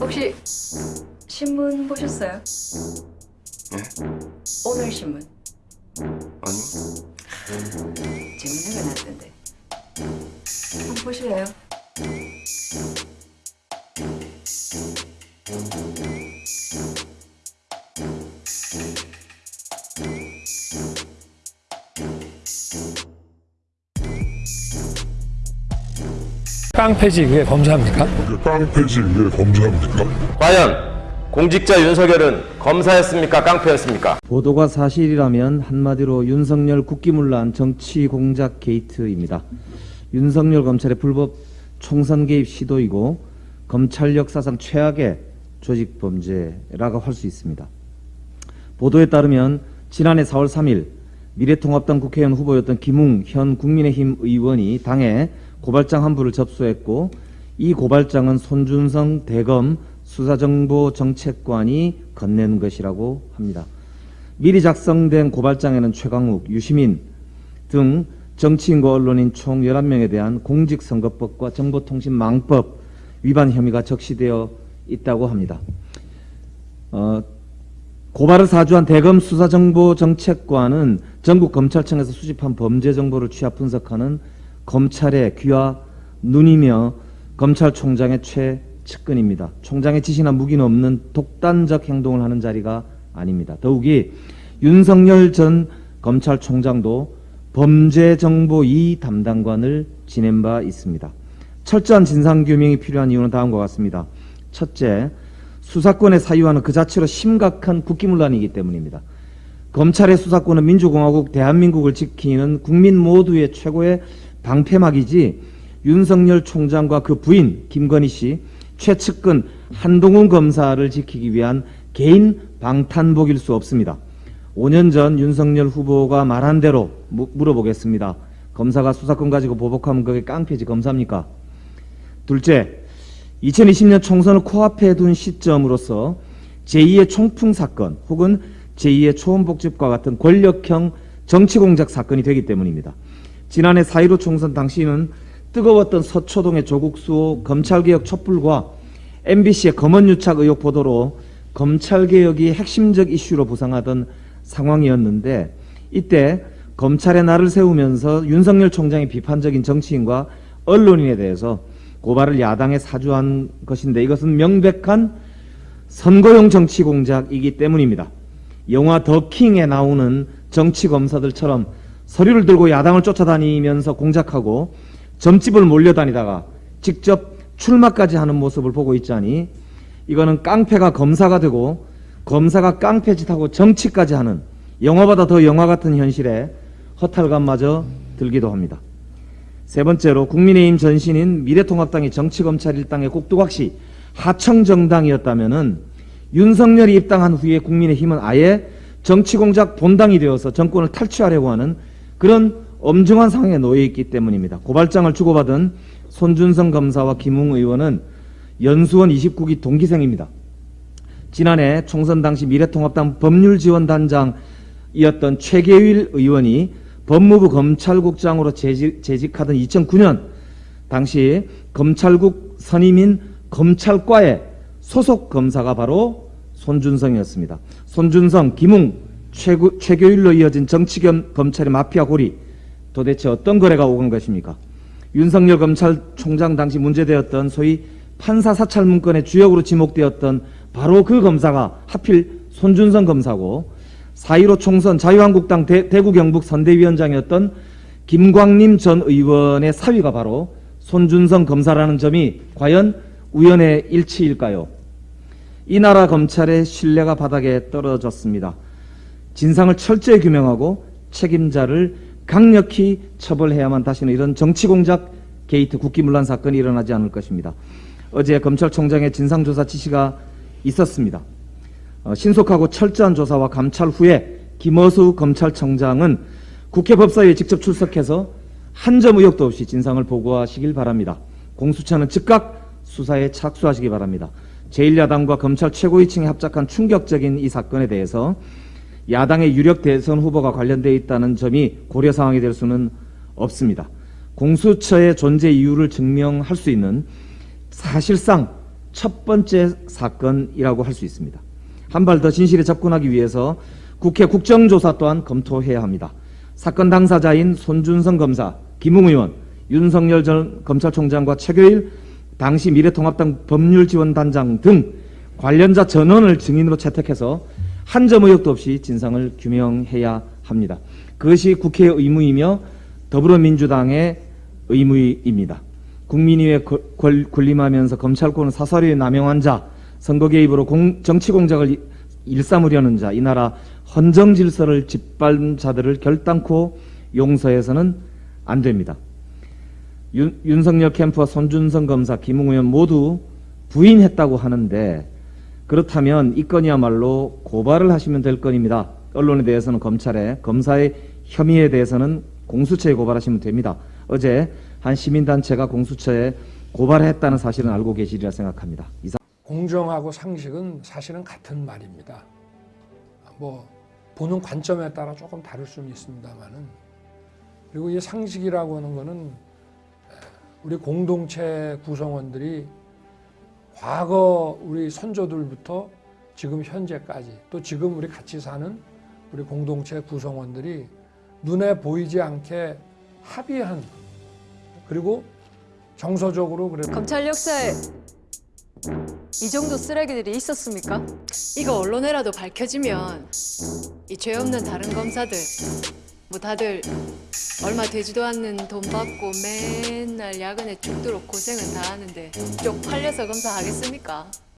혹시 신문 보셨어요? 예? 오늘 신문 아니 재밌는 거 났던데 한번 보실래요? 깡패지 왜 범죄합니까? 깡패지 왜 범죄합니까? 과연 공직자 윤석열은 검사였습니까? 깡패였습니까? 보도가 사실이라면 한마디로 윤석열 국기문란 정치 공작 게이트입니다. 윤석열 검찰의 불법 총선 개입 시도이고 검찰 역사상 최악의 조직 범죄라고 할 수 있습니다. 보도에 따르면 지난해 4월 3일 미래통합당 국회의원 후보였던 김웅 현 국민의힘 의원이 당에 고발장 한 부를 접수했고 이 고발장은 손준성 대검 수사정보정책관이 건넨 것이라고 합니다. 미리 작성된 고발장에는 최강욱, 유시민 등 정치인과 언론인 총 11명에 대한 공직선거법과 정보통신망법 위반 혐의가 적시되어 있다고 합니다. 어, 고발을 사주한 대검 수사정보정책관은 전국 검찰청에서 수집한 범죄 정보를 취합 분석하는 검찰의 귀와 눈이며 검찰총장의 최측근입니다. 총장의 지시나 무기는 없는 독단적 행동을 하는 자리가 아닙니다. 더욱이 윤석열 전 검찰총장도 범죄정보 2 담당관을 지낸 바 있습니다. 철저한 진상규명이 필요한 이유는 다음과 같습니다. 첫째, 수사권의 사유화는 그 자체로 심각한 국기문란이기 때문입니다. 검찰의 수사권은 민주공화국 대한민국을 지키는 국민 모두의 최고의 방패막이지 윤석열 총장과 그 부인 김건희 씨, 최측근 한동훈 검사를 지키기 위한 개인 방탄복일 수 없습니다. 5년 전 윤석열 후보가 말한 대로 무, 물어보겠습니다. 검사가 수사권 가지고 보복하면 그게 깡패지 검사입니까? 둘째, 2020년 총선을 코앞에 둔 시점으로서 제2의 총풍 사건 혹은 제2의 초원복집과 같은 권력형 정치공작 사건이 되기 때문입니다. 지난해 4.15 총선 당시는 뜨거웠던 서초동의 조국 수호 검찰개혁 촛불과 MBC의 검언유착 의혹 보도로 검찰개혁이 핵심적 이슈로 부상하던 상황이었는데 이때 검찰의 날을 세우면서 윤석열 총장이 비판적인 정치인과 언론인에 대해서 고발을 야당에 사주한 것인데 이것은 명백한 선거용 정치 공작이기 때문입니다. 영화 더킹에 나오는 정치 검사들처럼 서류를 들고 야당을 쫓아다니면서 공작하고 점집을 몰려다니다가 직접 출마까지 하는 모습을 보고 있자니 이거는 깡패가 검사가 되고 검사가 깡패짓하고 정치까지 하는 영화보다 더 영화 같은 현실에 허탈감마저 들기도 합니다. 세 번째로 국민의힘 전신인 미래통합당이 정치검찰 일당의 꼭두각시 하청정당이었다면 윤석열이 입당한 후에 국민의힘은 아예 정치공작 본당이 되어서 정권을 탈취하려고 하는 그런 엄중한 상황에 놓여 있기 때문입니다. 고발장을 주고받은 손준성 검사와 김웅 의원은 연수원 29기 동기생입니다. 지난해 총선 당시 미래통합당 법률지원단장이었던 최계일 의원이 법무부 검찰국장으로 재직, 재직하던 2009년 당시 검찰국 선임인 검찰과의 소속 검사가 바로 손준성이었습니다. 손준성, 김웅, 최구, 최교일로 이어진 정치 겸 검찰의 마피아 고리 도대체 어떤 거래가 오간 것입니까? 윤석열 검찰총장 당시 문제되었던 소위 판사 사찰 문건의 주역으로 지목되었던 바로 그 검사가 하필 손준성 검사고 4.15 총선 자유한국당 대, 구 경북 선대위원장이었던 김광림 전 의원의 사위가 바로 손준성 검사라는 점이 과연 우연의 일치일까요? 이 나라 검찰의 신뢰가 바닥에 떨어졌습니다. 진상을 철저히 규명하고 책임자를 강력히 처벌해야만 다시는 이런 정치공작 게이트 국기문란 사건이 일어나지 않을 것입니다. 어제 검찰총장의 진상조사 지시가 있었습니다. 어, 신속하고 철저한 조사와 감찰 후에 김어수 검찰청장은 국회 법사위에 직접 출석해서 한 점 의혹도 없이 진상을 보고하시길 바랍니다. 공수처는 즉각 수사에 착수하시기 바랍니다. 제1야당과 검찰 최고위층이 합작한 충격적인 이 사건에 대해서 야당의 유력 대선 후보가 관련되어 있다는 점이 고려 사항이 될 수는 없습니다. 공수처의 존재 이유를 증명할 수 있는 사실상 첫 번째 사건이라고 할 수 있습니다. 한 발 더 진실에 접근하기 위해서 국회 국정조사 또한 검토해야 합니다. 사건 당사자인 손준성 검사, 김웅 의원, 윤석열 전 검찰총장과 최교일 당시 미래통합당 법률지원단장 등 관련자 전원을 증인으로 채택해서 한 점 의혹도 없이 진상을 규명해야 합니다. 그것이 국회의 의무이며 더불어민주당의 의무입니다. 국민위에 군림하면서 검찰권을 사설히 남용한 자, 선거 개입으로 공- 정치 공작을 일- 일삼으려는 자, 이 나라 헌정 질서를 짓밟은 자들을 결단코 용서해서는 안 됩니다. 윤, 윤석열 캠프와 손준성 검사, 김웅 의원 모두 부인했다고 하는데 그렇다면 이 건이야말로 고발을 하시면 될 건입니다. 언론에 대해서는 검찰에, 검사의 혐의에 대해서는 공수처에 고발하시면 됩니다. 어제 한 시민단체가 공수처에 고발했다는 사실은 알고 계시리라 생각합니다. 이상. 공정하고 상식은 사실은 같은 말입니다. 뭐 보는 관점에 따라 조금 다를 수는 있습니다만은 그리고 이 상식이라고 하는 거는 우리 공동체 구성원들이 과거 우리 선조들부터 지금 현재까지 또 지금 우리 같이 사는 우리 공동체 구성원들이 눈에 보이지 않게 합의한 그리고 정서적으로 그래 검찰 역사에 이 정도 쓰레기들이 있었습니까? 이거 언론에라도 밝혀지면 이 죄 없는 다른 검사들 뭐 다들 얼마 되지도 않는 돈 받고 맨날 야근에 죽도록 고생은 다 하는데 쪽팔려서 검사하겠습니까?